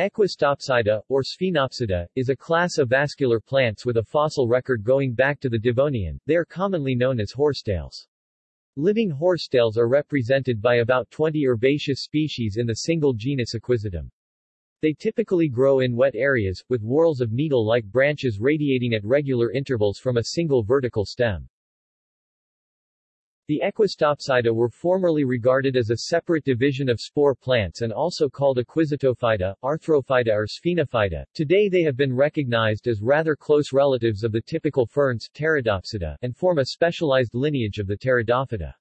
Equisetopsida, or Sphenopsida, is a class of vascular plants with a fossil record going back to the Devonian. They are commonly known as horsetails. Living horsetails are represented by about 20 herbaceous species in the single genus Equisetum. They typically grow in wet areas, with whorls of needle-like branches radiating at regular intervals from a single vertical stem. The Equisetopsida were formerly regarded as a separate division of spore plants and also called Equisetophyta, Arthrophyta or Sphenophyta. Today they have been recognized as rather close relatives of the typical ferns Pteridopsida, and form a specialized lineage of the Pteridophyta.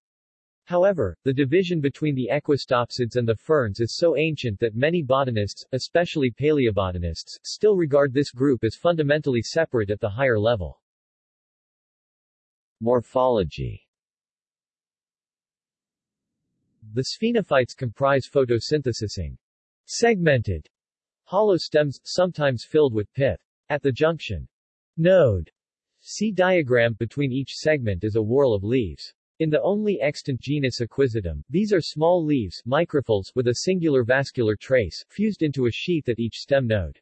However, the division between the equisetopsids and the ferns is so ancient that many botanists, especially paleobotanists, still regard this group as fundamentally separate at the higher level. Morphology the sphenophytes comprise photosynthesizing, segmented hollow stems, sometimes filled with pith. At the junction node see diagram between each segment is a whorl of leaves. In the only extant genus Equisetum, these are small leaves microphylls with a singular vascular trace, fused into a sheath at each stem node.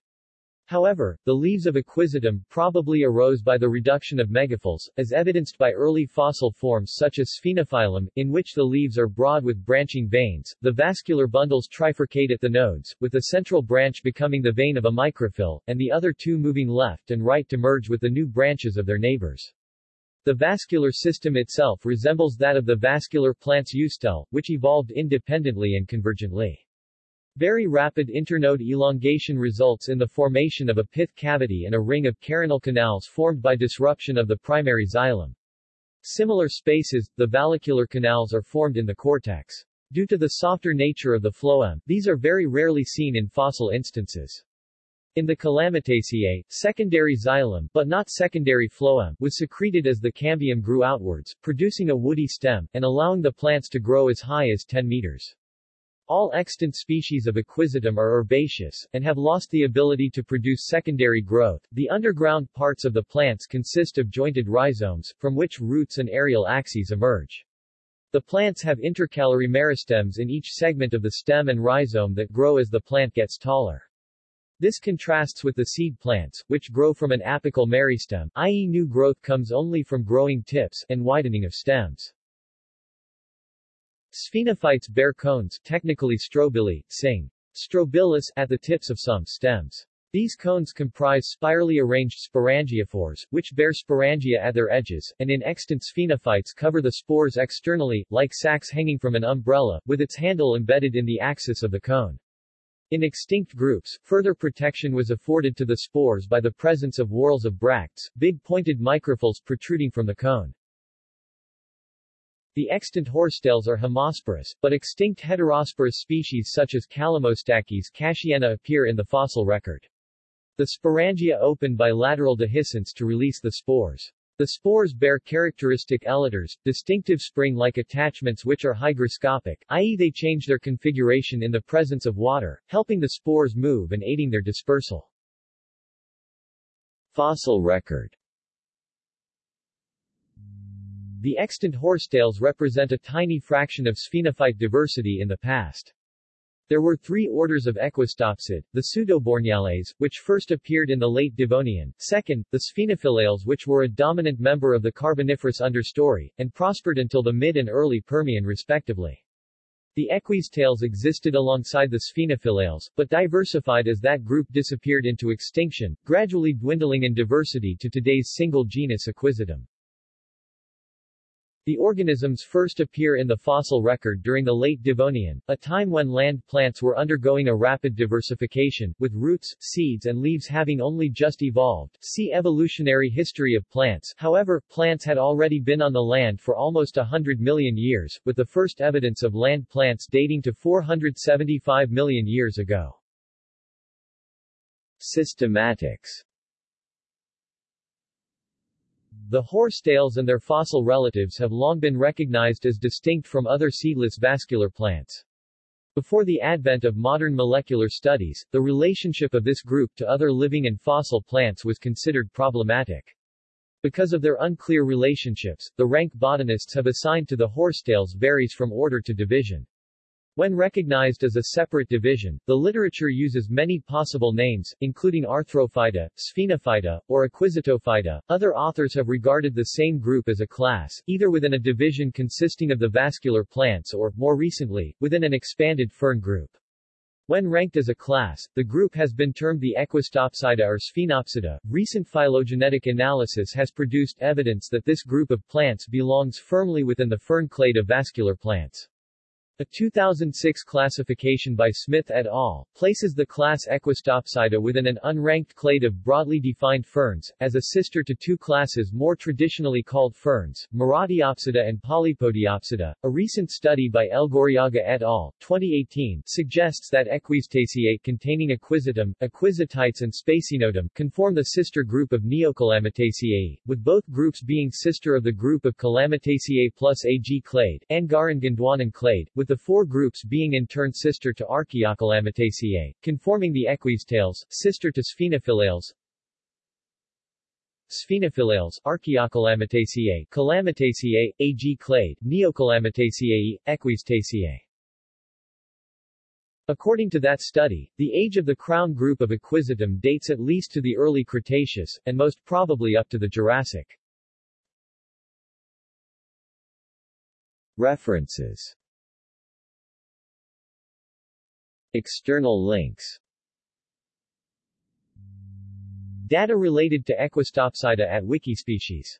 However, the leaves of Equisetum probably arose by the reduction of megaphylls, as evidenced by early fossil forms such as Sphenophyllum, in which the leaves are broad with branching veins. The vascular bundles trifurcate at the nodes, with the central branch becoming the vein of a microphyll, and the other two moving left and right to merge with the new branches of their neighbors. The vascular system itself resembles that of the vascular plant's eustele, which evolved independently and convergently. Very rapid internode elongation results in the formation of a pith cavity and a ring of carinal canals formed by disruption of the primary xylem. Similar spaces, the vallicular canals are formed in the cortex. Due to the softer nature of the phloem, these are very rarely seen in fossil instances. In the Calamitaceae, secondary xylem, but not secondary phloem, was secreted as the cambium grew outwards, producing a woody stem, and allowing the plants to grow as high as 10 meters. All extant species of Equisetum are herbaceous, and have lost the ability to produce secondary growth. The underground parts of the plants consist of jointed rhizomes, from which roots and aerial axes emerge. The plants have intercalary meristems in each segment of the stem and rhizome that grow as the plant gets taller. This contrasts with the seed plants, which grow from an apical meristem, i.e. new growth comes only from growing tips, and widening of stems. Sphenophytes bear cones, technically strobili, sing. Strobilus, at the tips of some stems. These cones comprise spirally arranged sporangiophores, which bear sporangia at their edges, and in extant sphenophytes cover the spores externally, like sacs hanging from an umbrella, with its handle embedded in the axis of the cone. In extinct groups, further protection was afforded to the spores by the presence of whorls of bracts, big pointed microphylls protruding from the cone. The extant horsetails are homosporous, but extinct heterosporous species such as Calamostachys casheana appear in the fossil record. The sporangia open by lateral dehiscence to release the spores. The spores bear characteristic elaters, distinctive spring-like attachments which are hygroscopic, i.e. they change their configuration in the presence of water, helping the spores move and aiding their dispersal. Fossil record the extant horsetails represent a tiny fraction of sphenophyte diversity in the past. There were three orders of equisetopsid, the Pseudoborniales, which first appeared in the late Devonian, second, the Sphenophyllales which were a dominant member of the Carboniferous understory, and prospered until the mid and early Permian respectively. The equisetales existed alongside the Sphenophyllales, but diversified as that group disappeared into extinction, gradually dwindling in diversity to today's single genus Equisetum. The organisms first appear in the fossil record during the late Devonian, a time when land plants were undergoing a rapid diversification, with roots, seeds and leaves having only just evolved. See Evolutionary history of plants however, plants had already been on the land for almost hundred million years, with the first evidence of land plants dating to 475 million years ago. Systematics the horsetails and their fossil relatives have long been recognized as distinct from other seedless vascular plants. Before the advent of modern molecular studies, the relationship of this group to other living and fossil plants was considered problematic. Because of their unclear relationships, the rank botanists have assigned to the horsetails varies from order to division. When recognized as a separate division, the literature uses many possible names, including Arthrophyta, Sphenophyta, or Equisetophyta. Other authors have regarded the same group as a class, either within a division consisting of the vascular plants or, more recently, within an expanded fern group. When ranked as a class, the group has been termed the Equisetopsida or Sphenopsida. Recent phylogenetic analysis has produced evidence that this group of plants belongs firmly within the fern clade of vascular plants. A 2006 classification by Smith et al. places the class Equisetopsida within an unranked clade of broadly defined ferns, as a sister to two classes more traditionally called ferns, Marattiopsida and Polypodiopsida. A recent study by Elgorriaga et al. 2018 suggests that Equisetaceae containing Equisetum, Equisetites and Spaciinodum conform the sister group of Neocalamitaceae, with both groups being sister of the group of Calamitaceae plus Ag clade, Angaran Gondwanan clade, with the four groups being in turn sister to Archaeocalamitaceae, conforming the equisetales, sister to Sphenophyllales, Sphenophyllales, Archaeocalamitaceae, Calamitaceae, Ag clade, Neocalamitaceae, Equisetaceae. According to that study, the age of the crown group of Equisetum dates at least to the early Cretaceous, and most probably up to the Jurassic. References External links. Data related to Equisetopsida at Wikispecies